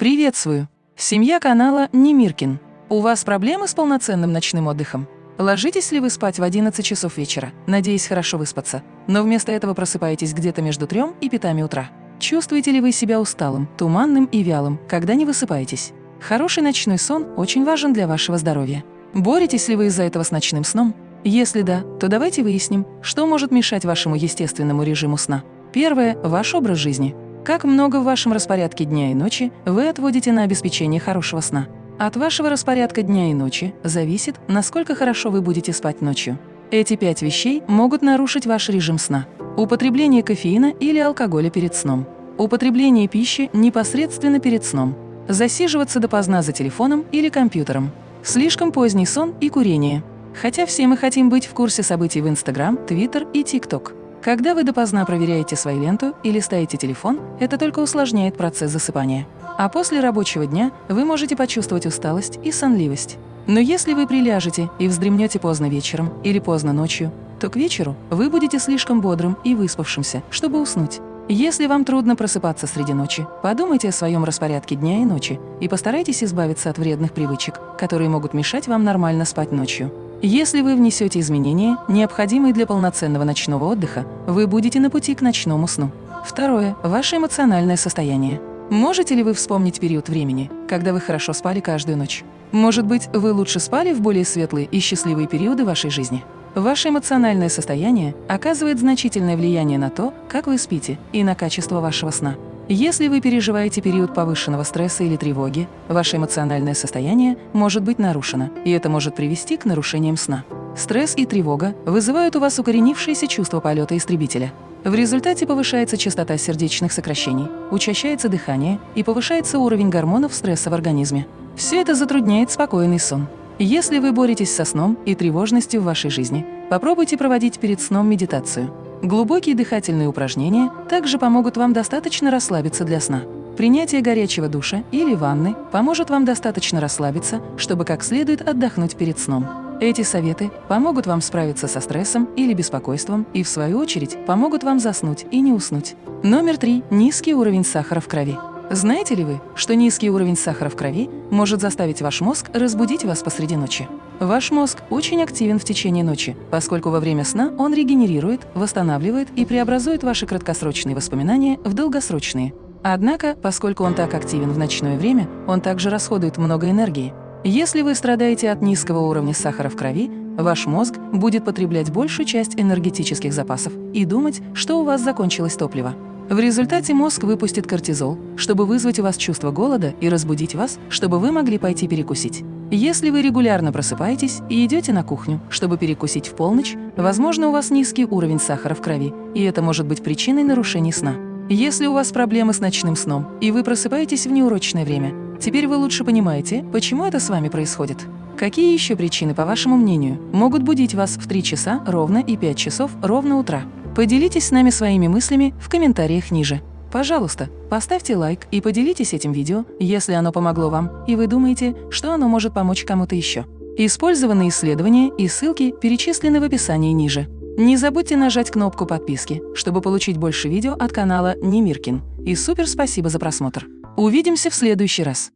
Приветствую! Семья канала Немиркин. У вас проблемы с полноценным ночным отдыхом? Ложитесь ли вы спать в 11 часов вечера, надеясь хорошо выспаться, но вместо этого просыпаетесь где-то между 3 и 5 утра? Чувствуете ли вы себя усталым, туманным и вялым, когда не высыпаетесь? Хороший ночной сон очень важен для вашего здоровья. Боретесь ли вы из-за этого с ночным сном? Если да, то давайте выясним, что может мешать вашему естественному режиму сна. Первое – ваш образ жизни. Как много в вашем распорядке дня и ночи вы отводите на обеспечение хорошего сна? От вашего распорядка дня и ночи зависит, насколько хорошо вы будете спать ночью. Эти пять вещей могут нарушить ваш режим сна. Употребление кофеина или алкоголя перед сном. Употребление пищи непосредственно перед сном. Засиживаться допоздна за телефоном или компьютером. Слишком поздний сон и курение. Хотя все мы хотим быть в курсе событий в Инстаграм, Твиттер и ТикТок. Когда вы допоздна проверяете свою ленту или листаете телефон, это только усложняет процесс засыпания. А после рабочего дня вы можете почувствовать усталость и сонливость. Но если вы приляжете и вздремнете поздно вечером или поздно ночью, то к вечеру вы будете слишком бодрым и выспавшимся, чтобы уснуть. Если вам трудно просыпаться среди ночи, подумайте о своем распорядке дня и ночи и постарайтесь избавиться от вредных привычек, которые могут мешать вам нормально спать ночью. Если вы внесете изменения, необходимые для полноценного ночного отдыха, вы будете на пути к ночному сну. Второе. Ваше эмоциональное состояние. Можете ли вы вспомнить период времени, когда вы хорошо спали каждую ночь? Может быть, вы лучше спали в более светлые и счастливые периоды вашей жизни? Ваше эмоциональное состояние оказывает значительное влияние на то, как вы спите, и на качество вашего сна. Если вы переживаете период повышенного стресса или тревоги, ваше эмоциональное состояние может быть нарушено, и это может привести к нарушениям сна. Стресс и тревога вызывают у вас укоренившееся чувство полета истребителя. В результате повышается частота сердечных сокращений, учащается дыхание и повышается уровень гормонов стресса в организме. Все это затрудняет спокойный сон. Если вы боретесь со сном и тревожностью в вашей жизни, попробуйте проводить перед сном медитацию. Глубокие дыхательные упражнения также помогут вам достаточно расслабиться для сна. Принятие горячего душа или ванны поможет вам достаточно расслабиться, чтобы как следует отдохнуть перед сном. Эти советы помогут вам справиться со стрессом или беспокойством и, в свою очередь, помогут вам заснуть и не уснуть. Номер три. Низкий уровень сахара в крови. Знаете ли вы, что низкий уровень сахара в крови может заставить ваш мозг разбудить вас посреди ночи? Ваш мозг очень активен в течение ночи, поскольку во время сна он регенерирует, восстанавливает и преобразует ваши краткосрочные воспоминания в долгосрочные. Однако, поскольку он так активен в ночное время, он также расходует много энергии. Если вы страдаете от низкого уровня сахара в крови, ваш мозг будет потреблять большую часть энергетических запасов и думать, что у вас закончилось топливо. В результате мозг выпустит кортизол, чтобы вызвать у вас чувство голода и разбудить вас, чтобы вы могли пойти перекусить. Если вы регулярно просыпаетесь и идете на кухню, чтобы перекусить в полночь, возможно, у вас низкий уровень сахара в крови, и это может быть причиной нарушений сна. Если у вас проблемы с ночным сном, и вы просыпаетесь в неурочное время, теперь вы лучше понимаете, почему это с вами происходит. Какие еще причины, по вашему мнению, могут будить вас в 3 часа ровно и 5 часов ровно утра? Поделитесь с нами своими мыслями в комментариях ниже. Пожалуйста, поставьте лайк и поделитесь этим видео, если оно помогло вам, и вы думаете, что оно может помочь кому-то еще. Использованные исследования и ссылки перечислены в описании ниже. Не забудьте нажать кнопку подписки, чтобы получить больше видео от канала Немиркин. И супер спасибо за просмотр. Увидимся в следующий раз.